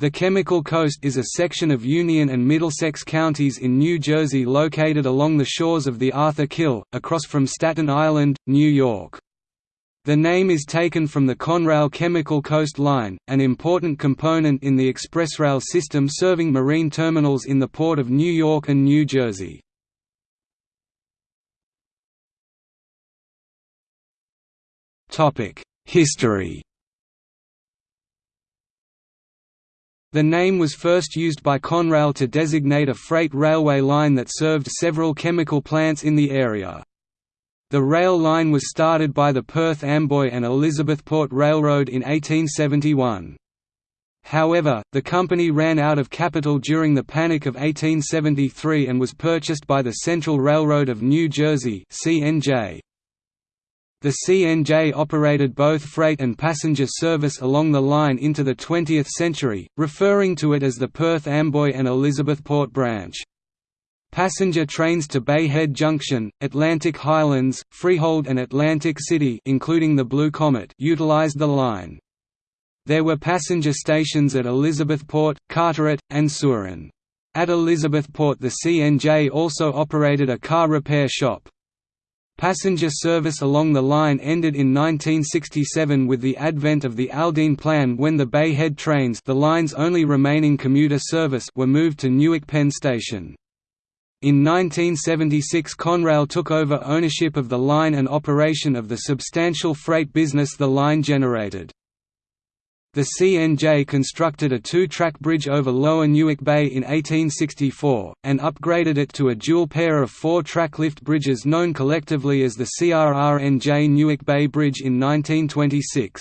The Chemical Coast is a section of Union and Middlesex counties in New Jersey located along the shores of the Arthur Kill, across from Staten Island, New York. The name is taken from the Conrail Chemical Coast Line, an important component in the expressrail system serving marine terminals in the Port of New York and New Jersey. History The name was first used by Conrail to designate a freight railway line that served several chemical plants in the area. The rail line was started by the Perth Amboy and Elizabethport Railroad in 1871. However, the company ran out of capital during the Panic of 1873 and was purchased by the Central Railroad of New Jersey CNJ. The CNJ operated both freight and passenger service along the line into the 20th century, referring to it as the Perth Amboy and Elizabethport branch. Passenger trains to Bay Head Junction, Atlantic Highlands, Freehold and Atlantic City including the Blue Comet utilized the line. There were passenger stations at Elizabethport, Carteret, and Sewaren. At Elizabethport the CNJ also operated a car repair shop. Passenger service along the line ended in 1967 with the advent of the Aldene Plan when the Bay Head trains the line's only remaining commuter service were moved to Newark Penn Station. In 1976 Conrail took over ownership of the line and operation of the substantial freight business the line generated. The CNJ constructed a two-track bridge over Lower Newark Bay in 1864, and upgraded it to a dual pair of four-track lift bridges known collectively as the CRRNJ Newark Bay Bridge in 1926.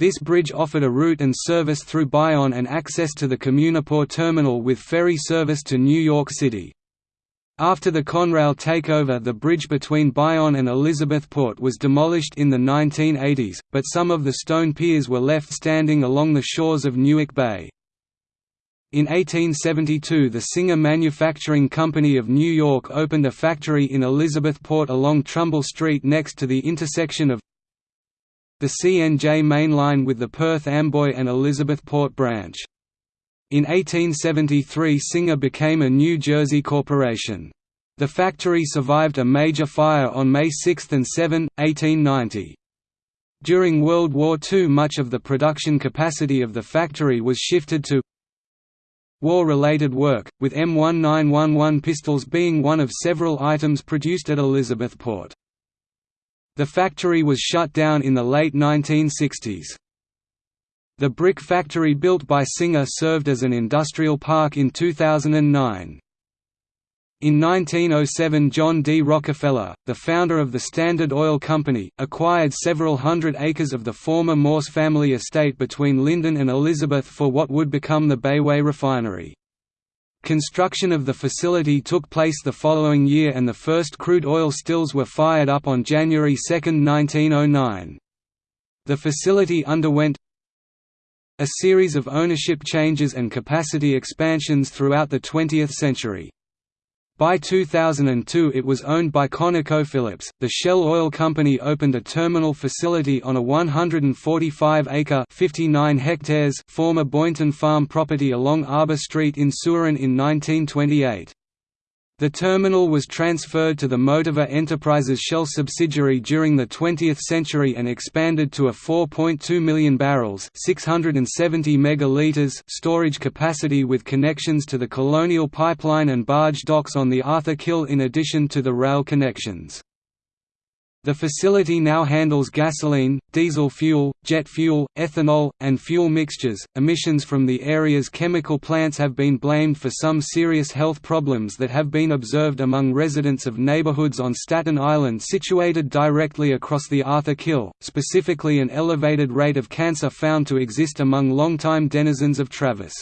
This bridge offered a route and service through Bayonne and access to the Communipaw terminal with ferry service to New York City. After the Conrail takeover the bridge between Bayonne and Elizabethport was demolished in the 1980s, but some of the stone piers were left standing along the shores of Newark Bay. In 1872 the Singer Manufacturing Company of New York opened a factory in Elizabethport along Trumbull Street next to the intersection of the CNJ main line with the Perth Amboy and Elizabethport branch. In 1873 Singer became a New Jersey corporation. The factory survived a major fire on May 6 and 7, 1890. During World War II much of the production capacity of the factory was shifted to war-related work, with M1911 pistols being one of several items produced at Elizabethport. The factory was shut down in the late 1960s. The brick factory built by Singer served as an industrial park in 2009. In 1907 John D. Rockefeller, the founder of the Standard Oil Company, acquired several hundred acres of the former Morse family estate between Linden and Elizabeth for what would become the Bayway Refinery. Construction of the facility took place the following year and the first crude oil stills were fired up on January 2, 1909. The facility underwent a series of ownership changes and capacity expansions throughout the 20th century. By 2002 it was owned by ConocoPhillips. The Shell Oil Company opened a terminal facility on a 145-acre (59 hectares) former Boynton Farm property along Arbor Street in Sewaren in 1928. The terminal was transferred to the Motiva Enterprises Shell subsidiary during the 20th century and expanded to a 4.2 million barrels 670 megaliters storage capacity with connections to the Colonial Pipeline and barge docks on the Arthur Kill in addition to the rail connections. The facility now handles gasoline, diesel fuel, jet fuel, ethanol, and fuel mixtures. Emissions from the area's chemical plants have been blamed for some serious health problems that have been observed among residents of neighborhoods on Staten Island situated directly across the Arthur Kill, specifically an elevated rate of cancer found to exist among longtime denizens of Travis.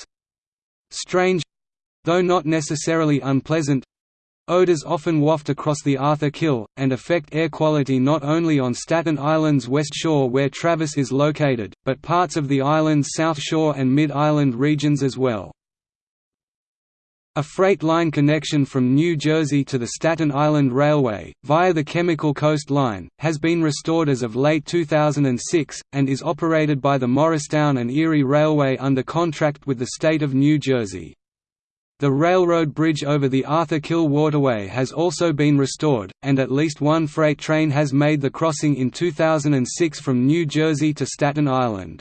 Strange though not necessarily unpleasant Odors often waft across the Arthur Kill, and affect air quality not only on Staten Island's west shore where Travis is located, but parts of the island's south shore and mid-island regions as well. A freight line connection from New Jersey to the Staten Island Railway, via the Chemical Coast Line, has been restored as of late 2006, and is operated by the Morristown and Erie Railway under contract with the state of New Jersey. The railroad bridge over the Arthur Kill Waterway has also been restored, and at least one freight train has made the crossing in 2006 from New Jersey to Staten Island.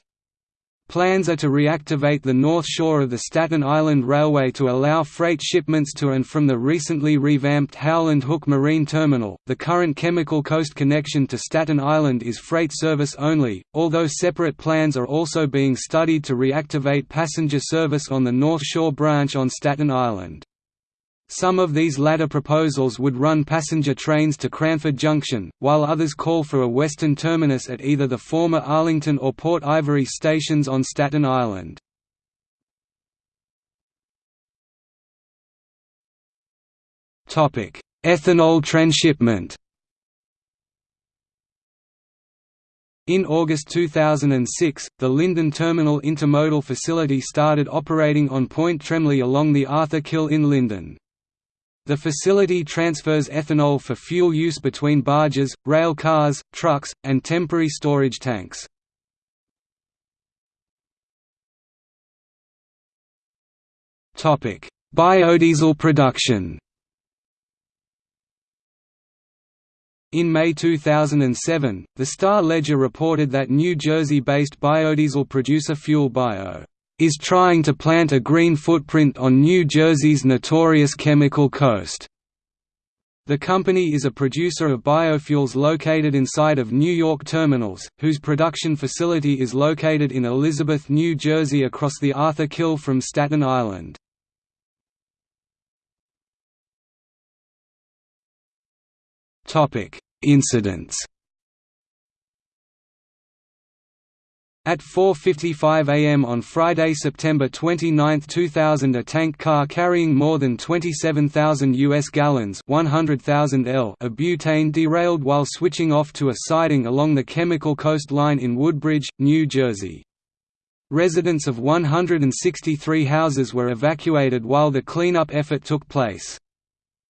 Plans are to reactivate the north shore of the Staten Island Railway to allow freight shipments to and from the recently revamped Howland Hook Marine Terminal. The current Chemical Coast connection to Staten Island is freight service only, although separate plans are also being studied to reactivate passenger service on the North Shore branch on Staten Island. Some of these latter proposals would run passenger trains to Cranford Junction, while others call for a western terminus at either the former Arlington or Port Ivory stations on Staten Island. Ethanol transshipment In August 2006, the Linden Terminal Intermodal Facility started operating on Point Tremley along the Arthur Kill in Linden. The facility transfers ethanol for fuel use between barges, rail cars, trucks, and temporary storage tanks. Biodiesel production In May 2007, the Star-Ledger reported that New Jersey-based biodiesel producer Fuel Bio is trying to plant a green footprint on New Jersey's notorious chemical coast. The company is a producer of biofuels located inside of New York terminals, whose production facility is located in Elizabeth, New Jersey across the Arthur Kill from Staten Island. Incidents At 4.55 am on Friday, September 29, 2000 a tank car carrying more than 27,000 US gallons 100,000 L of butane derailed while switching off to a siding along the Chemical Coast Line in Woodbridge, New Jersey. Residents of 163 houses were evacuated while the cleanup effort took place.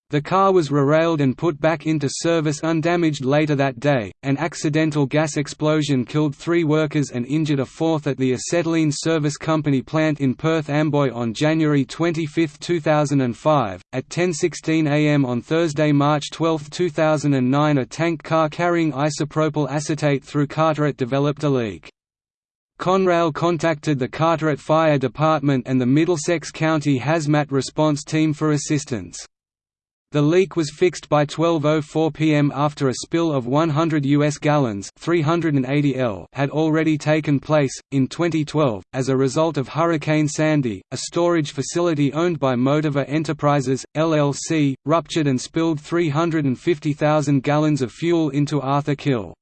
The car was rerailed and put back into service undamaged later that day. An accidental gas explosion killed three workers and injured a fourth at the Acetylene Service Company plant in Perth Amboy on January 25, 2005. At 10:16 a.m. on Thursday, March 12, 2009, a tank car carrying isopropyl acetate through Carteret developed a leak. Conrail contacted the Carteret Fire Department and the Middlesex County Hazmat Response Team for assistance. The leak was fixed by 12:04 p.m. after a spill of 100 US gallons, 380 L, had already taken place in 2012 as a result of Hurricane Sandy. A storage facility owned by Motiva Enterprises LLC ruptured and spilled 350,000 gallons of fuel into Arthur Kill.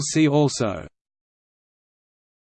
see also